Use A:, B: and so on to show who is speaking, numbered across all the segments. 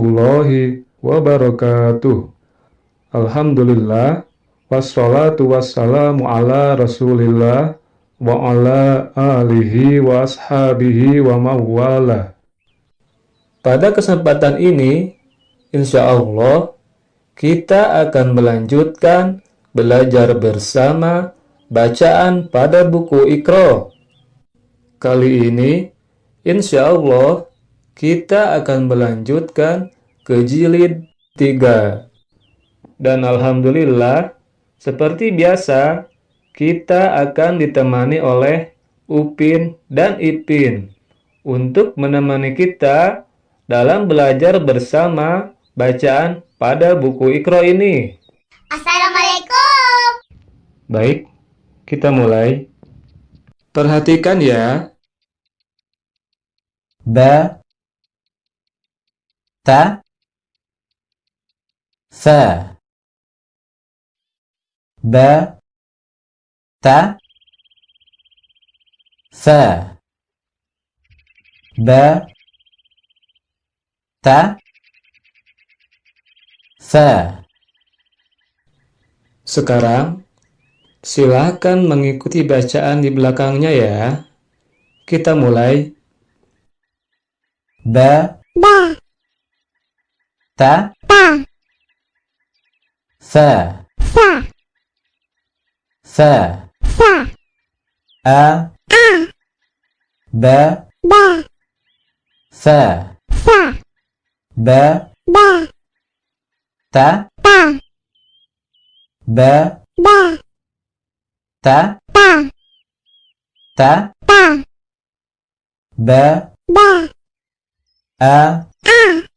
A: warahmatullahi wabarakatuh. Alhamdulillah wassalatu wassalamu ala Rasulillah wa ala alihi wa ashabihi wa mawala. Pada kesempatan ini, insya Allah kita akan melanjutkan belajar bersama bacaan pada buku Iqra. Kali ini, insya Allah kita akan melanjutkan ke jilid 3. Dan Alhamdulillah, seperti biasa, kita akan ditemani oleh Upin dan Ipin untuk menemani kita dalam belajar bersama bacaan pada buku Iqra ini.
B: Assalamualaikum.
A: Baik, kita mulai. Perhatikan ya.
C: Ba Ta Fa Ba. Ta Fa Ba. Ta Fa
A: Sekarang, silakan mengikuti bacaan di belakangnya ya. Kita mulai.
C: Ba.
B: Ba
C: Ta
B: ta
C: Fa
B: fa
C: Fa
B: fa
C: A.
B: A.
C: Ba
B: ba
C: Fa
B: fa
C: Ba
B: ba
C: Ta
B: ta
C: Ba
B: ba
C: Ta
B: ta
C: Ta
B: ta
C: Ba
B: ba
C: A.
B: A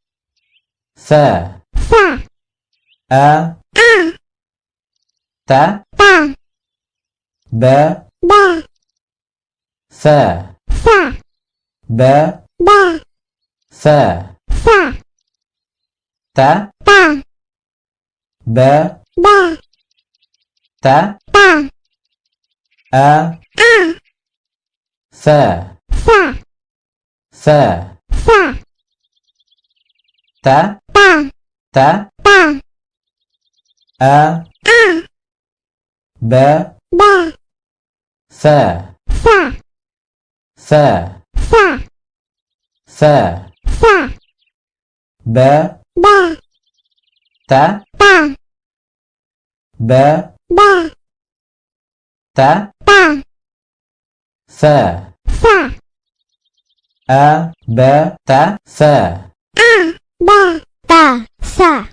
C: Fa
B: fa
C: A.
B: A.
C: Ta
B: ta
C: Ba
B: ba
C: Fa
B: fa
C: Ba
B: ba
C: Fa
B: fa
C: Ta
B: ta
C: Ba
B: ba
C: Ta
B: ta
C: A.
B: A
C: Fa
B: fa
C: Fa
B: fa
C: Ta
B: ta
C: Ta
B: ta
C: A.
B: A
C: Ba
B: ba
C: Fa
B: fa
C: Fa
B: fa
C: Fa
B: fa
C: Ba
B: ba
C: Ta
B: ta
C: Ba
B: ba
C: Ta
B: ta
C: Fa
B: fa
C: A. Ba Ta Fa
B: a ba ta sa.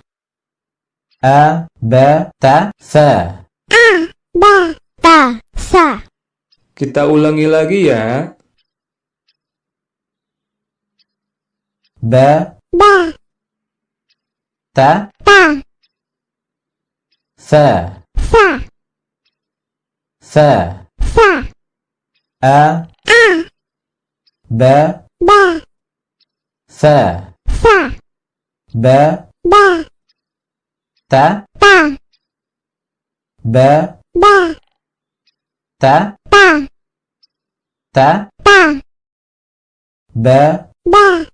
C: A Ba Ta Fa
B: a ba ta sa
A: Kita ulangi lagi ya.
C: Ba
B: ba
C: Ta
B: ta
C: Fa
B: fa
C: Fa
B: fa
C: A
B: a
C: Ba
B: ba
C: Fa
B: fa
C: Ba
B: ba.
C: Ta.
B: Ta
C: Ba.
B: Ba.
C: Ta.
B: Ta
C: Ta.
B: Ta
C: Ba.
B: Ba.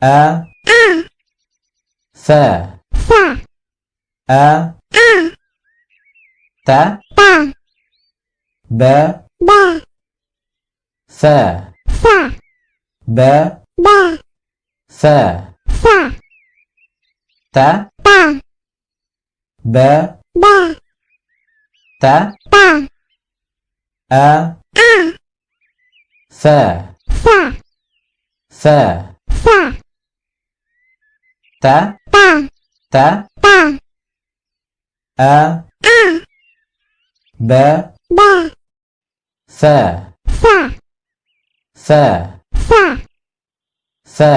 C: A.
B: A.
C: Fa
B: fa
C: A.
B: A.
C: Ta.
B: Ta
C: Ba.
B: Ba.
C: Fa.
B: Fa.
C: Ba.
B: Ba.
C: Fa.
B: Fa
C: Ta.
B: Ta.
C: Ba.
B: Ba.
C: Ta.
B: Ta.
C: A.
B: A.
C: Fa
B: fa
C: Fa
B: fa
C: Ta.
B: Ta.
C: Ta.
B: Ta.
C: A.
B: A.
C: Ba.
B: Ba.
C: Fa
B: fa
C: Fa
B: fa
C: Fa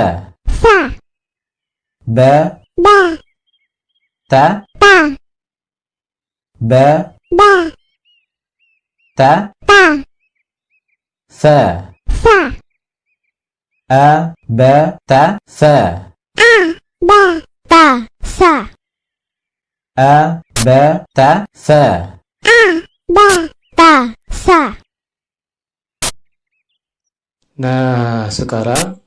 B: fa
C: Ba
B: ba.
C: Ta.
B: Ta
C: Ba.
B: Ba.
C: Ta.
B: Ta.
C: Fa.
B: Fa.
C: A. Ba Ta. Fa.
B: A. Ba ta. Sa.
C: A. Ba Ta. Fa.
B: A. Ba ta. Sa.
A: Nah, sekarang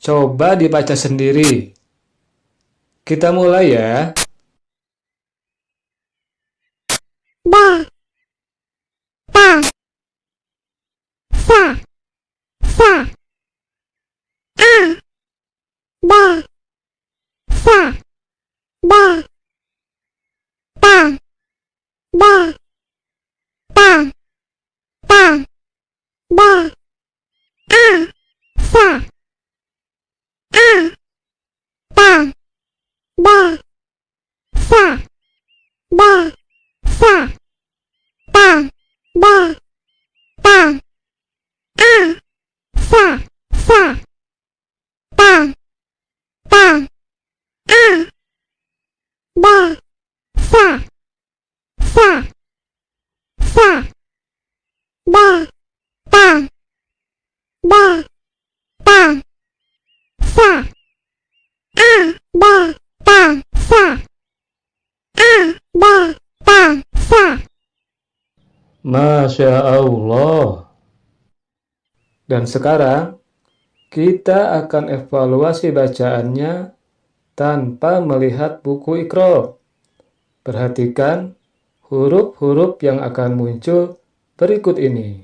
A: coba dibaca sendiri Kita mulai ya.
B: ba. Ta sa sa a. Ba sa ba ta ba ta ta ba a sa a ta ba sa ba sa ta ba ta a sa sa ta ta a ba sa sa sa ba ta ba ta sa a ba ta sa a ba ta sa
A: Masya Allah. Dan sekarang, kita akan evaluasi bacaannya tanpa melihat buku ikro. Perhatikan huruf-huruf yang akan muncul berikut ini.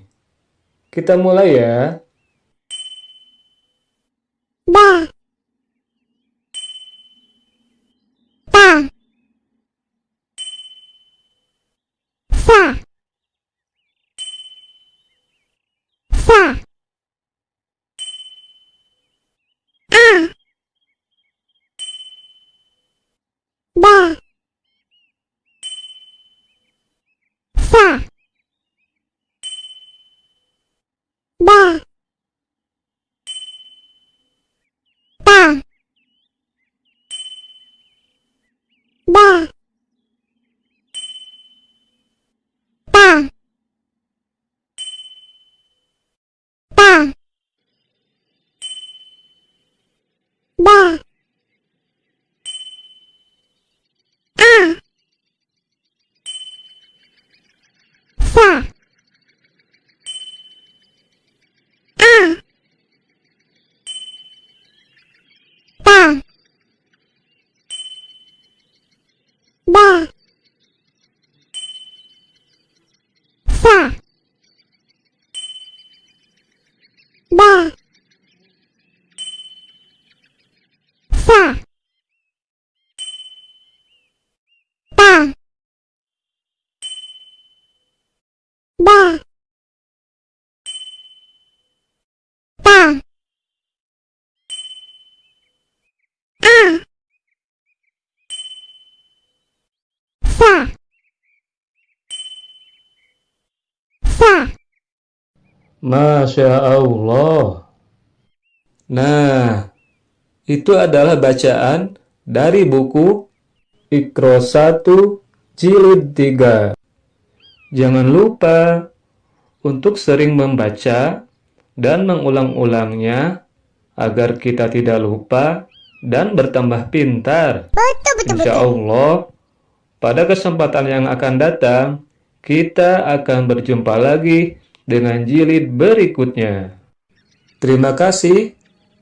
A: Kita mulai ya.
B: ba ta sa sa a ba sa ba ta ba. Ta ta ba. A. Sa a ta ba sa ba sa ta ba ta a sa sa
A: Masya Allah. Nah, itu adalah bacaan dari buku Ikro 1 Jilid 3. Jangan lupa untuk sering membaca dan mengulang-ulangnya agar kita tidak lupa dan bertambah pintar.
B: betul betul
A: Insya
B: betul
A: Allah, pada kesempatan yang akan datang, kita akan berjumpa lagi dengan jilid berikutnya. Terima kasih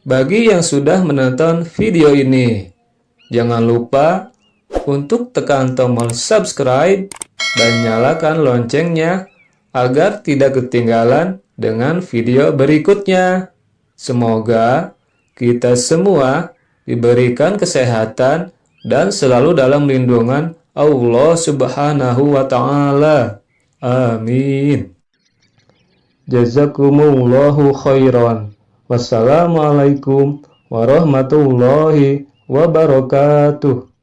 A: bagi yang sudah menonton video ini. Jangan lupa untuk tekan tombol subscribe dan nyalakan loncengnya agar tidak ketinggalan dengan video berikutnya. Semoga kita semua diberikan kesehatan dan selalu dalam lindungan Allah Subhanahu wa taala. Amin. Jazakumullahu khairan. Wassalamualaikum warahmatullahi wabarakatuh.